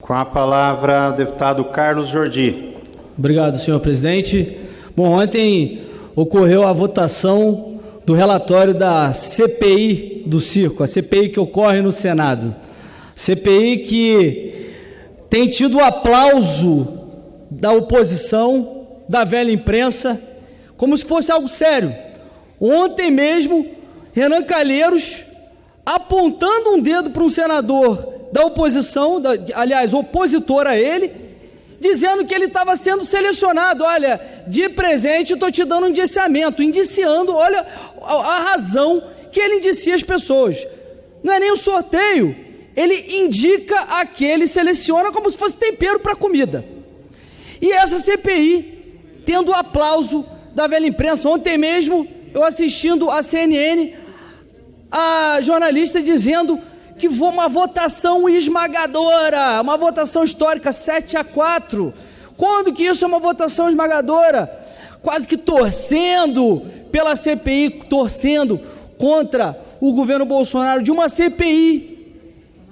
Com a palavra, o deputado Carlos Jordi. Obrigado, senhor presidente. Bom, ontem ocorreu a votação do relatório da CPI do circo, a CPI que ocorre no Senado. CPI que tem tido o aplauso da oposição, da velha imprensa, como se fosse algo sério. Ontem mesmo, Renan Calheiros apontando um dedo para um senador da oposição, da, aliás, opositor a ele, dizendo que ele estava sendo selecionado. Olha, de presente estou te dando um indiciamento, indiciando, olha a, a razão que ele indicia as pessoas. Não é nem um sorteio, ele indica aquele, seleciona como se fosse tempero para comida. E essa CPI, tendo o aplauso da velha imprensa, ontem mesmo, eu assistindo a CNN, a jornalista dizendo que foi uma votação esmagadora, uma votação histórica 7 a 4. Quando que isso é uma votação esmagadora? Quase que torcendo pela CPI, torcendo contra o governo Bolsonaro de uma CPI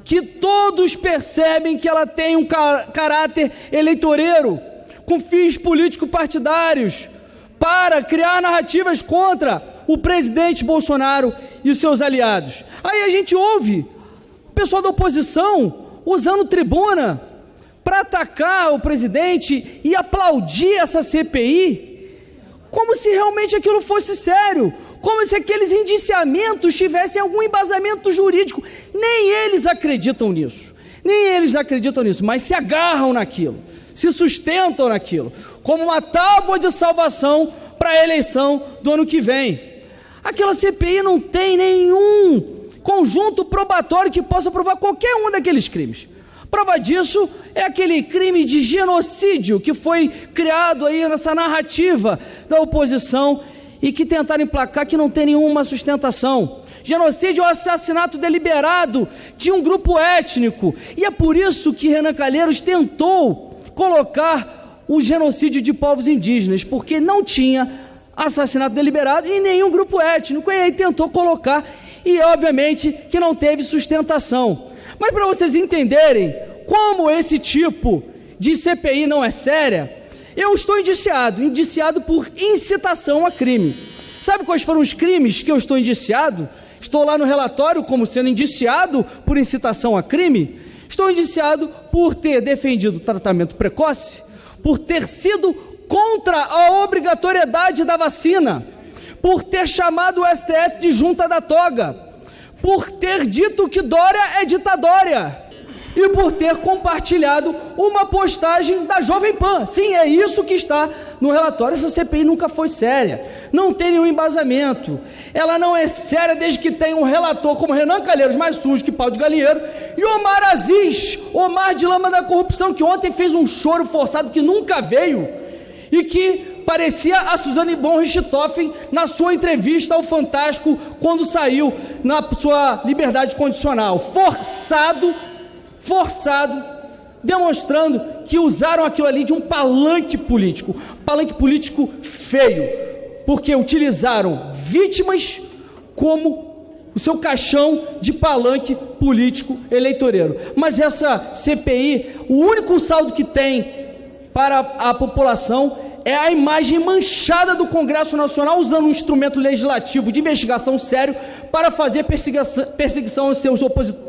que todos percebem que ela tem um caráter eleitoreiro, com fins político-partidários, para criar narrativas contra o presidente Bolsonaro e os seus aliados. Aí a gente ouve pessoal da oposição usando tribuna para atacar o presidente e aplaudir essa CPI, como se realmente aquilo fosse sério, como se aqueles indiciamentos tivessem algum embasamento jurídico. Nem eles acreditam nisso, nem eles acreditam nisso, mas se agarram naquilo, se sustentam naquilo, como uma tábua de salvação para a eleição do ano que vem. Aquela CPI não tem nenhum conjunto probatório que possa provar qualquer um daqueles crimes. Prova disso é aquele crime de genocídio que foi criado aí nessa narrativa da oposição e que tentaram emplacar que não tem nenhuma sustentação. Genocídio é o assassinato deliberado de um grupo étnico. E é por isso que Renan Calheiros tentou colocar o genocídio de povos indígenas, porque não tinha assassinato deliberado em nenhum grupo étnico. E aí tentou colocar, e obviamente que não teve sustentação. Mas para vocês entenderem como esse tipo de CPI não é séria, eu estou indiciado, indiciado por incitação a crime. Sabe quais foram os crimes que eu estou indiciado? Estou lá no relatório como sendo indiciado por incitação a crime. Estou indiciado por ter defendido tratamento precoce, por ter sido contra a obrigatoriedade da vacina, por ter chamado o STF de junta da toga, por ter dito que Dória é ditadória e por ter compartilhado uma postagem da Jovem Pan. Sim, é isso que está no relatório. Essa CPI nunca foi séria, não tem nenhum embasamento. Ela não é séria desde que tem um relator como Renan Calheiros, mais sujo que pau de galinheiro, e Omar Aziz, Omar de Lama da Corrupção, que ontem fez um choro forçado que nunca veio e que parecia a Suzane von Richthofen na sua entrevista ao Fantástico quando saiu na sua liberdade condicional. Forçado, forçado, demonstrando que usaram aquilo ali de um palanque político, palanque político feio, porque utilizaram vítimas como o seu caixão de palanque político eleitoreiro. Mas essa CPI, o único saldo que tem para a população é a imagem manchada do Congresso Nacional usando um instrumento legislativo de investigação sério para fazer perseguição, aos seus opositores